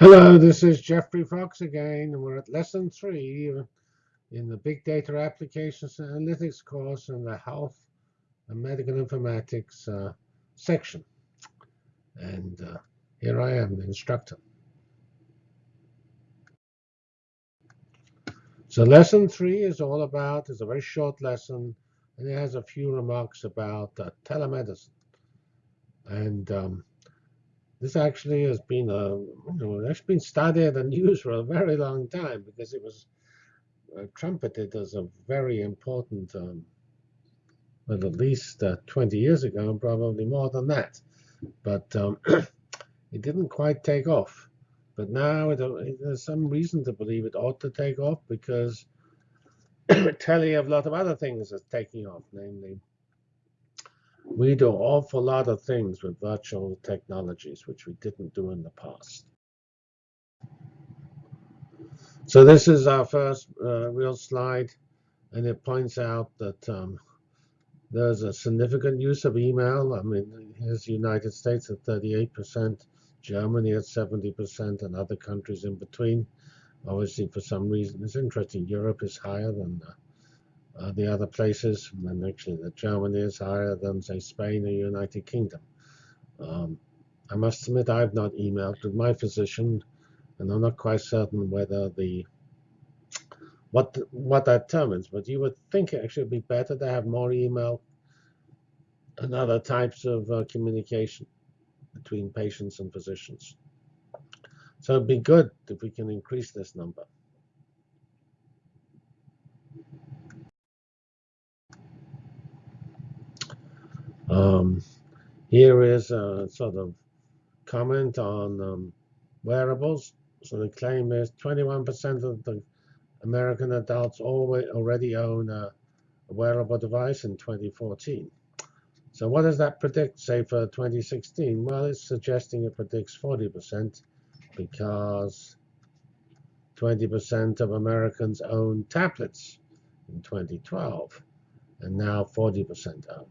Hello, this is Geoffrey Fox again, and we're at lesson three in the Big Data Applications and Analytics course in the Health and Medical Informatics uh, section. And uh, here I am, the instructor. So lesson three is all about, it's a very short lesson, and it has a few remarks about uh, telemedicine. And um, this actually has been a, you know, it's been studied and used for a very long time because it was uh, trumpeted as a very important, um, well, at least uh, 20 years ago, and probably more than that. But um, it didn't quite take off. But now it, it, there's some reason to believe it ought to take off because telling of a lot of other things is taking off, namely we do an awful lot of things with virtual technologies, which we didn't do in the past. So this is our first uh, real slide, and it points out that um, there's a significant use of email. I mean, here's the United States at 38%, Germany at 70%, and other countries in between. Obviously, for some reason, it's interesting. Europe is higher than uh, the other places, and actually the Germany is higher than say Spain or United Kingdom. Um, I must admit I've not emailed with my physician, and I'm not quite certain whether the what what that determines. But you would think it actually would be better to have more email and other types of uh, communication between patients and physicians. So it'd be good if we can increase this number. Um, here is a sort of comment on um, wearables. So the claim is 21% of the American adults already own a, wearable device in 2014. So what does that predict, say, for 2016? Well, it's suggesting it predicts 40% because 20% of Americans own tablets in 2012, and now 40% own.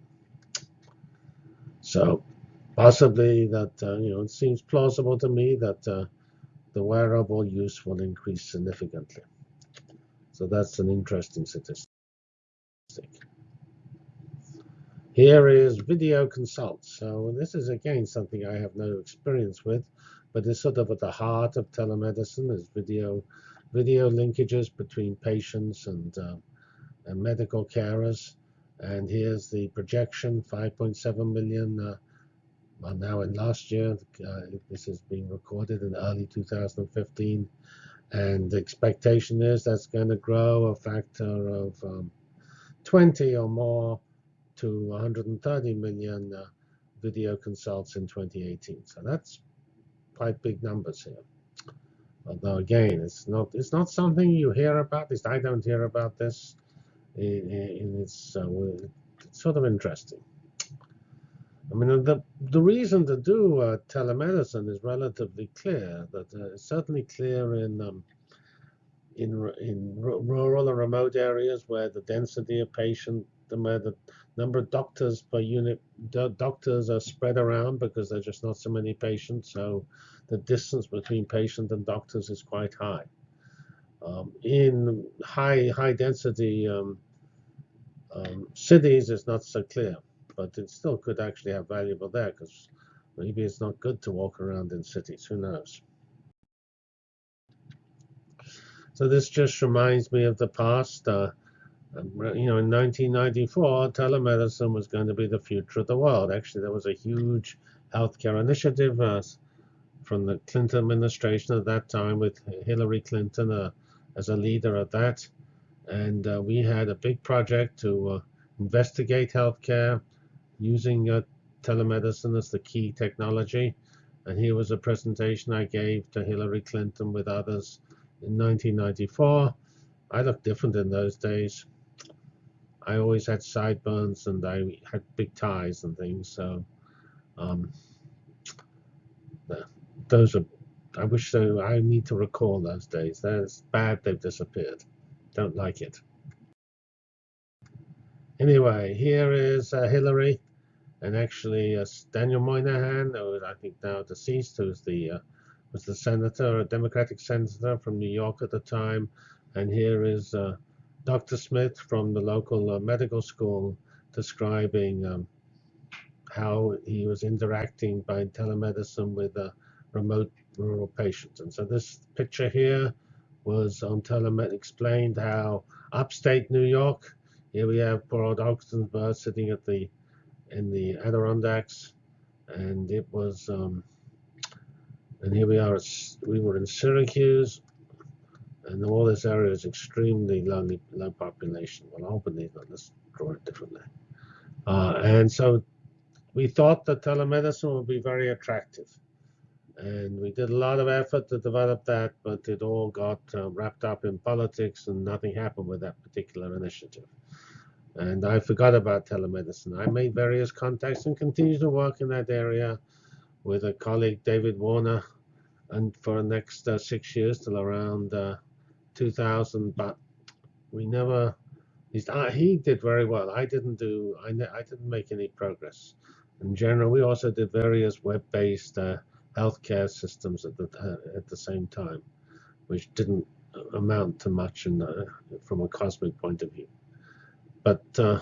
So possibly that, uh, you know, it seems plausible to me that uh, the wearable use will increase significantly. So that's an interesting statistic. Here is video consults. So this is, again, something I have no experience with, but it's sort of at the heart of telemedicine is video, video linkages between patients and, uh, and medical carers. And here's the projection, 5.7 million. Uh, well, now in last year, uh, this is being recorded in early 2015. And the expectation is that's going to grow a factor of um, 20 or more to 130 million uh, video consults in 2018. So that's quite big numbers here. Although again, it's not it's not something you hear about. At least I don't hear about this it's, uh, sort of interesting. I mean, the the reason to do uh, telemedicine is relatively clear. That uh, it's certainly clear in um, in in rural or remote areas where the density of patient, where the number of doctors per unit doctors are spread around because there's just not so many patients. So the distance between patient and doctors is quite high. Um, in high high density um, um, cities, is not so clear, but it still could actually have valuable there because maybe it's not good to walk around in cities. Who knows? So this just reminds me of the past. Uh, um, you know, in 1994, telemedicine was going to be the future of the world. Actually, there was a huge healthcare initiative uh, from the Clinton administration at that time with Hillary Clinton uh, as a leader of that. And uh, we had a big project to uh, investigate healthcare using uh, telemedicine as the key technology. And here was a presentation I gave to Hillary Clinton with others in 1994. I looked different in those days. I always had sideburns and I had big ties and things. So um, those are I wish so. I need to recall those days. That's bad. They've disappeared. Don't like it. Anyway, here is uh, Hillary, and actually uh, Daniel Moynihan, who is I think now deceased, who's the uh, was the senator, a Democratic senator from New York at the time, and here is uh, Dr. Smith from the local uh, medical school describing um, how he was interacting by telemedicine with uh, remote rural patients. And so this picture here was on telemed explained how upstate New York. Here we have poor old sitting at the in the Adirondacks, and it was. Um, and here we are. We were in Syracuse, and all this area is extremely low, low population. Well, Albany, let's draw it differently. Uh, and so we thought that telemedicine would be very attractive. And we did a lot of effort to develop that, but it all got uh, wrapped up in politics and nothing happened with that particular initiative. And I forgot about telemedicine. I made various contacts and continue to work in that area with a colleague, David Warner, and for the next uh, six years till around uh, 2000. But we never, uh, he did very well. I didn't do, I, I didn't make any progress. In general, we also did various web-based uh, healthcare systems at the uh, at the same time, which didn't amount to much in, uh, from a cosmic point of view. But uh,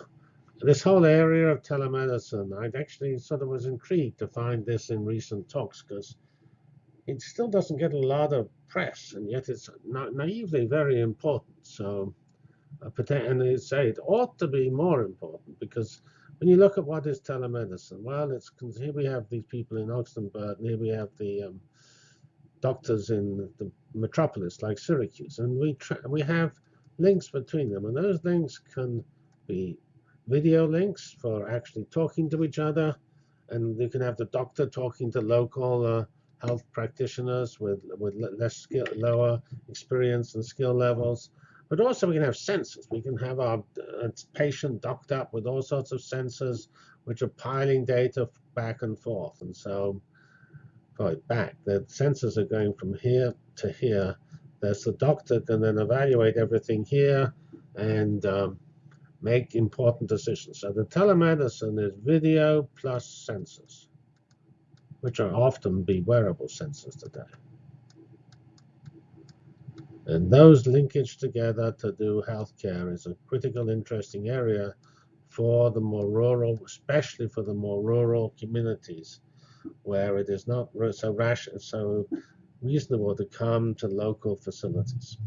this whole area of telemedicine, I actually sort of was intrigued to find this in recent talks because it still doesn't get a lot of press, and yet it's na naively very important. So, uh, and they say it ought to be more important because when you look at what is telemedicine, well, it's here we have these people in Oxenberg, and here we have the um, doctors in the metropolis like Syracuse, and we we have links between them, and those links can be video links for actually talking to each other, and you can have the doctor talking to local uh, health practitioners with with less skill, lower experience and skill levels. But also we can have sensors. We can have our uh, patient docked up with all sorts of sensors which are piling data back and forth. And so, going back, the sensors are going from here to here. There's the doctor can then evaluate everything here and um, make important decisions. So the telemedicine is video plus sensors, which are often be wearable sensors today. And those linkage together to do healthcare is a critical, interesting area for the more rural, especially for the more rural communities, where it is not so rash, so reasonable to come to local facilities.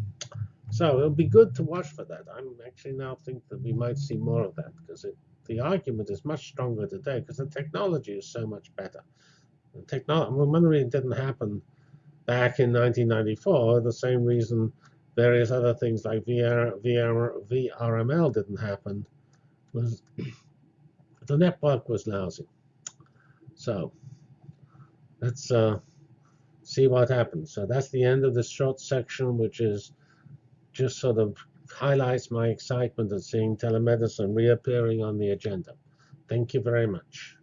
So it'll be good to watch for that. I'm actually now think that we might see more of that because the argument is much stronger today because the technology is so much better. The technology, well, it didn't happen back in 1994, the same reason various other things like VR, VR, VRML didn't happen was the network was lousy. So let's uh, see what happens. So that's the end of this short section, which is just sort of highlights my excitement at seeing telemedicine reappearing on the agenda. Thank you very much.